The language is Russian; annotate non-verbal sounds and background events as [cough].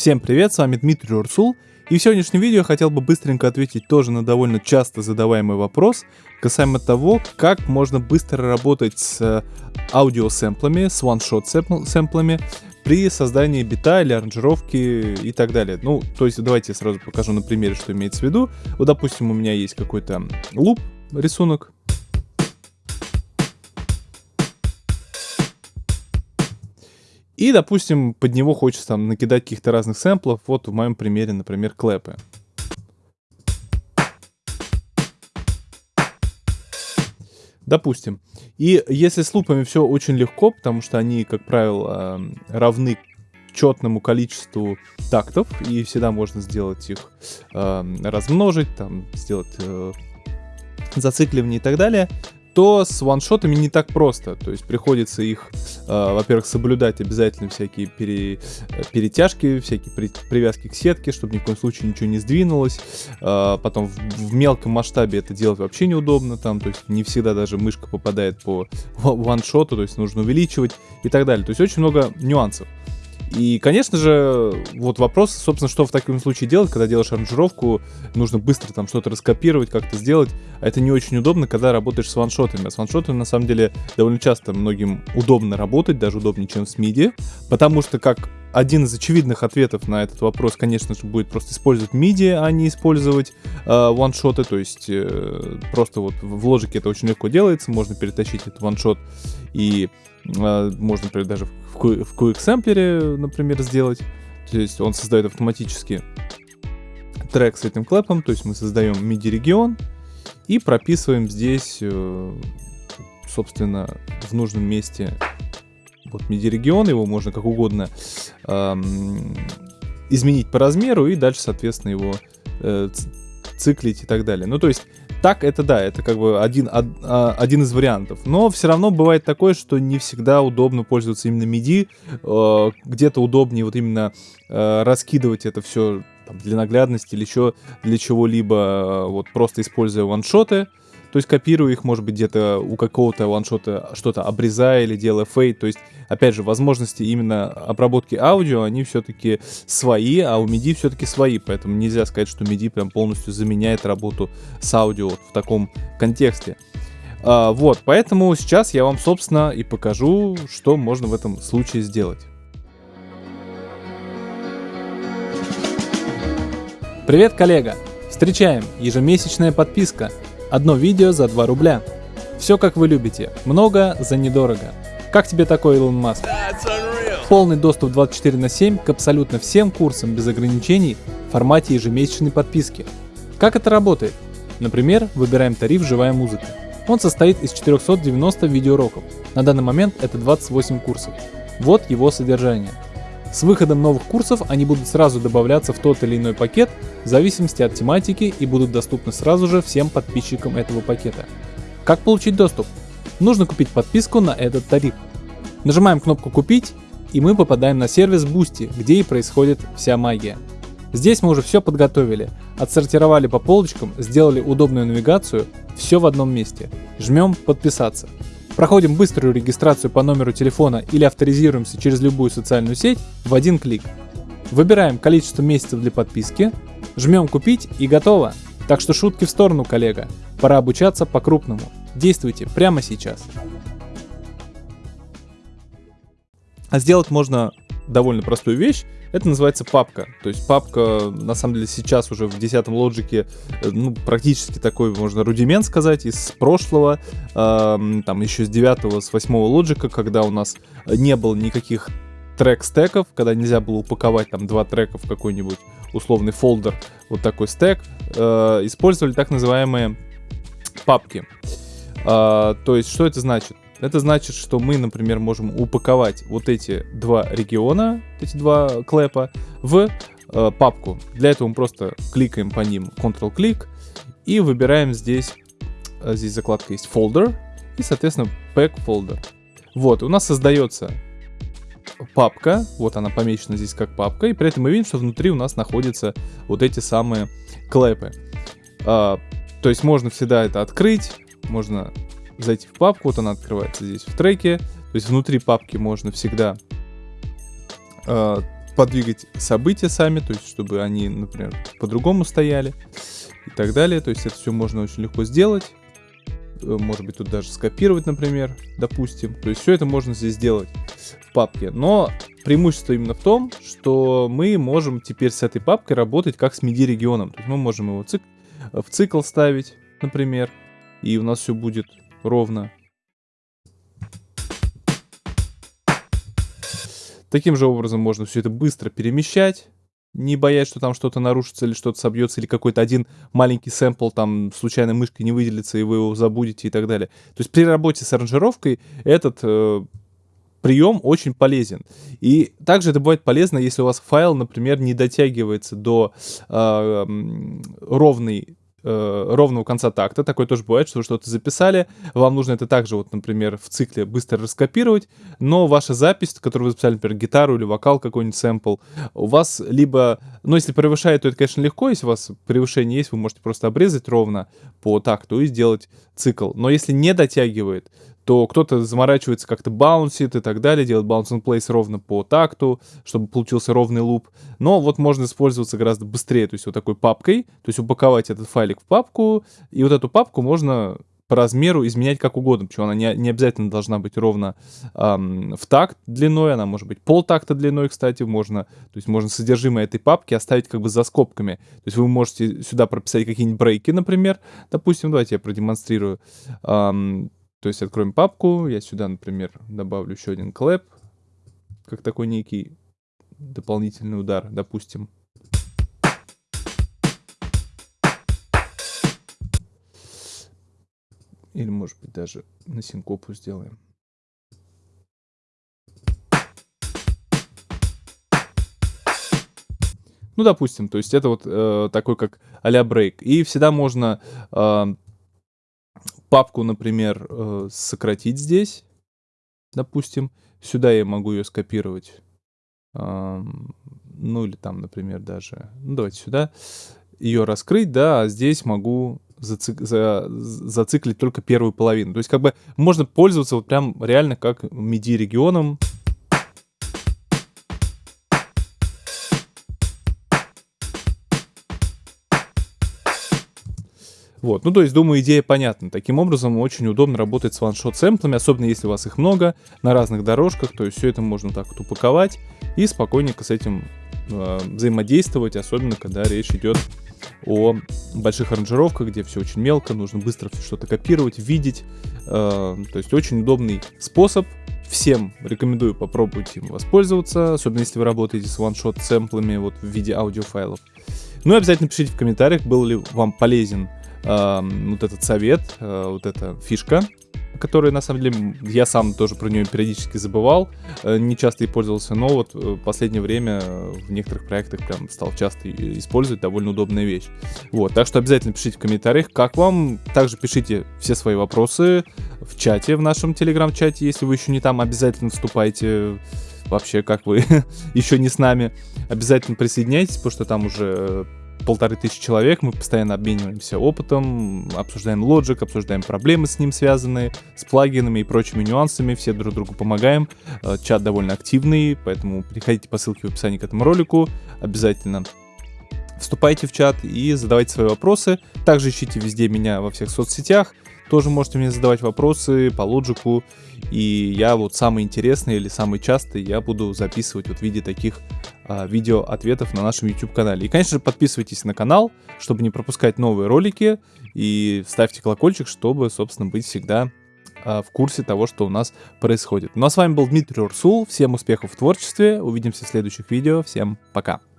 Всем привет, с вами Дмитрий Урсул, и в сегодняшнем видео я хотел бы быстренько ответить тоже на довольно часто задаваемый вопрос касаемо того, как можно быстро работать с э, аудиосэмплами, с one-shot сэмплами при создании бита или аранжировки и так далее. Ну, то есть давайте я сразу покажу на примере, что имеется в виду. Вот, допустим, у меня есть какой-то луп, рисунок, И, допустим, под него хочется там накидать каких-то разных сэмплов. Вот в моем примере, например, клэпы. Допустим. И если с лупами все очень легко, потому что они, как правило, равны четному количеству тактов, и всегда можно сделать их, э, размножить, там, сделать э, зацикливание и так далее, то с ваншотами не так просто. То есть приходится их, э, во-первых, соблюдать обязательно всякие пере, перетяжки, всякие при, привязки к сетке, чтобы ни в коем случае ничего не сдвинулось. Э, потом в, в мелком масштабе это делать вообще неудобно, там, то есть не всегда даже мышка попадает по ваншоту, то есть нужно увеличивать и так далее. То есть очень много нюансов. И, конечно же, вот вопрос, собственно, что в таком случае делать, когда делаешь аранжировку, нужно быстро там что-то раскопировать, как-то сделать, а это не очень удобно, когда работаешь с ваншотами. А с ваншотами, на самом деле, довольно часто многим удобно работать, даже удобнее, чем с MIDI, потому что, как один из очевидных ответов на этот вопрос, конечно же, будет просто использовать MIDI, а не использовать э, то есть э, просто вот в лоджике это очень легко делается, можно перетащить этот ваншот и э, можно, например, даже в, в QXampler, например, сделать, то есть он создает автоматически трек с этим клэпом, то есть мы создаем MIDI-регион и прописываем здесь, э, собственно, в нужном месте вот MIDI-регион, его можно как угодно эм, изменить по размеру и дальше, соответственно, его э, циклить и так далее. Ну, то есть, так это да, это как бы один, од, а, один из вариантов. Но все равно бывает такое, что не всегда удобно пользоваться именно MIDI. Э, где-то удобнее вот именно э, раскидывать это все там, для наглядности или еще для чего-либо, э, вот просто используя ваншоты. То есть копирую их, может быть, где-то у какого-то ваншота что-то обрезая или делая фейт. То есть, опять же, возможности именно обработки аудио, они все-таки свои, а у MIDI все-таки свои. Поэтому нельзя сказать, что MIDI прям полностью заменяет работу с аудио вот в таком контексте. А, вот, поэтому сейчас я вам, собственно, и покажу, что можно в этом случае сделать. Привет, коллега! Встречаем! Ежемесячная подписка – Одно видео за 2 рубля. Все как вы любите, много за недорого. Как тебе такой Илон Маск? Полный доступ 24 на 7 к абсолютно всем курсам без ограничений в формате ежемесячной подписки. Как это работает? Например, выбираем тариф «Живая музыка». Он состоит из 490 видеоуроков. На данный момент это 28 курсов. Вот его содержание – с выходом новых курсов они будут сразу добавляться в тот или иной пакет в зависимости от тематики и будут доступны сразу же всем подписчикам этого пакета. Как получить доступ? Нужно купить подписку на этот тариф. Нажимаем кнопку «Купить» и мы попадаем на сервис Boosty, где и происходит вся магия. Здесь мы уже все подготовили, отсортировали по полочкам, сделали удобную навигацию, все в одном месте. Жмем «Подписаться». Проходим быструю регистрацию по номеру телефона или авторизируемся через любую социальную сеть в один клик. Выбираем количество месяцев для подписки, жмем купить и готово. Так что шутки в сторону, коллега. Пора обучаться по-крупному. Действуйте прямо сейчас. А сделать можно довольно простую вещь. Это называется папка. То есть папка, на самом деле, сейчас уже в 10 лоджике, э, ну, практически такой, можно, рудимент сказать, из прошлого, э, там, еще с 9 с 8 лоджика, когда у нас не было никаких трек-стеков, когда нельзя было упаковать там два трека в какой-нибудь условный фолдер, вот такой стек, э, использовали так называемые папки. Э, то есть, что это значит? Это значит, что мы, например, можем упаковать вот эти два региона, эти два клэпа, в э, папку. Для этого мы просто кликаем по ним Ctrl-клик и выбираем здесь, э, здесь закладка есть Folder и, соответственно, Pack Folder. Вот, у нас создается папка, вот она помечена здесь как папка, и при этом мы видим, что внутри у нас находятся вот эти самые клэпы. А, то есть можно всегда это открыть, можно зайти в папку, вот она открывается здесь в треке, то есть внутри папки можно всегда э, подвигать события сами, то есть чтобы они, например, по-другому стояли и так далее. То есть это все можно очень легко сделать. Э, может быть, тут даже скопировать, например, допустим. То есть все это можно здесь сделать в папке. Но преимущество именно в том, что мы можем теперь с этой папкой работать как с MIDI регионом. То есть мы можем его цик в цикл ставить, например, и у нас все будет ровно. Таким же образом можно все это быстро перемещать не боясь, что там что-то нарушится или что-то собьется, или какой-то один маленький сэмпл там случайно мышкой не выделится, и вы его забудете и так далее. То есть при работе с аранжировкой этот э, прием очень полезен. И также это бывает полезно, если у вас файл, например, не дотягивается до э, ровной э, ровного конца такта. Такое тоже бывает, что вы что-то записали, вам нужно это также, вот, например, в цикле быстро раскопировать, но ваша запись, которую вы записали, например, гитару или вокал какой-нибудь сэмпл, у вас либо, ну, если превышает, то это, конечно, легко, если у вас превышение есть, вы можете просто обрезать ровно по такту и сделать цикл. Но если не дотягивает, то кто-то заморачивается как-то баунсит и так далее, делает bounce place ровно по такту, чтобы получился ровный луп. Но вот можно использоваться гораздо быстрее, то есть вот такой папкой, то есть упаковать этот файлик в папку, и вот эту папку можно по размеру изменять как угодно, причем она не, не обязательно должна быть ровно эм, в такт длиной, она может быть полтакта длиной, кстати, можно, то есть можно содержимое этой папки оставить как бы за скобками, то есть вы можете сюда прописать какие-нибудь брейки, например, допустим, давайте я продемонстрирую, эм, то есть откроем папку, я сюда, например, добавлю еще один клэп, как такой некий дополнительный удар, допустим. Или, может быть, даже на синкопу сделаем. Ну, допустим, то есть это вот э, такой как а-ля брейк. И всегда можно э, папку, например, э, сократить здесь, допустим. Сюда я могу ее скопировать. Ну, или там, например, даже... Ну, давайте сюда. Ее раскрыть, да, а здесь могу зацик... за... зациклить только первую половину. То есть, как бы, можно пользоваться вот прям реально как MIDI-регионом. Вот, ну то есть, думаю, идея понятна. Таким образом, очень удобно работать с ваншот сэмплами, особенно если у вас их много, на разных дорожках, то есть все это можно так вот упаковать и спокойненько с этим э, взаимодействовать, особенно когда речь идет о больших аранжировках, где все очень мелко, нужно быстро что-то копировать, видеть. Э, то есть очень удобный способ. Всем рекомендую попробовать им воспользоваться, особенно если вы работаете с ваншот сэмплами вот в виде аудиофайлов. Ну и обязательно пишите в комментариях, был ли вам полезен вот этот совет, э, вот эта фишка, которая на самом деле я сам тоже про нее периодически забывал, э, не часто и пользовался, но вот в последнее время в некоторых проектах прям стал часто использовать, довольно удобная вещь. Вот, так что обязательно пишите в комментариях, как вам, также пишите все свои вопросы в чате, в нашем телеграм-чате, если вы еще не там, обязательно вступайте. Вообще, как вы [laughs] еще не с нами, обязательно присоединяйтесь, потому что там уже полторы тысячи человек, мы постоянно обмениваемся опытом, обсуждаем Logic, обсуждаем проблемы с ним связанные, с плагинами и прочими нюансами, все друг другу помогаем. Э, чат довольно активный, поэтому переходите по ссылке в описании к этому ролику, обязательно вступайте в чат и задавайте свои вопросы. Также ищите везде меня во всех соцсетях, тоже можете мне задавать вопросы по лоджику, и я вот самый интересный или самый частый я буду записывать вот в виде таких а, видео ответов на нашем YouTube канале. И, конечно же, подписывайтесь на канал, чтобы не пропускать новые ролики, и ставьте колокольчик, чтобы, собственно, быть всегда а, в курсе того, что у нас происходит. Ну а с вами был Дмитрий Урсул, всем успехов в творчестве, увидимся в следующих видео, всем пока!